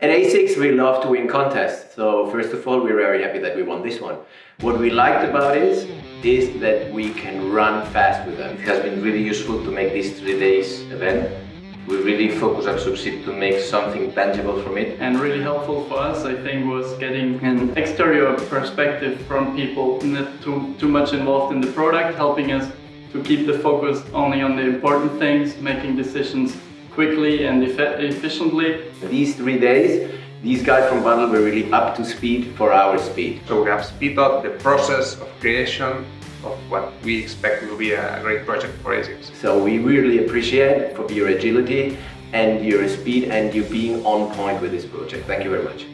At ASICS, we love to win contests. So first of all, we're very happy that we won this one. What we liked about it is that we can run fast with them. It has been really useful to make this three days event. We really focus on Succeed to make something tangible from it. And really helpful for us, I think, was getting an exterior perspective from people not too, too much involved in the product, helping us to keep the focus only on the important things, making decisions quickly and efficiently. These three days, these guys from Bundle were really up to speed for our speed. So we have speed up the process of creation of what we expect will be a great project for ASICS. So we really appreciate for your agility and your speed and you being on point with this project. Thank you very much.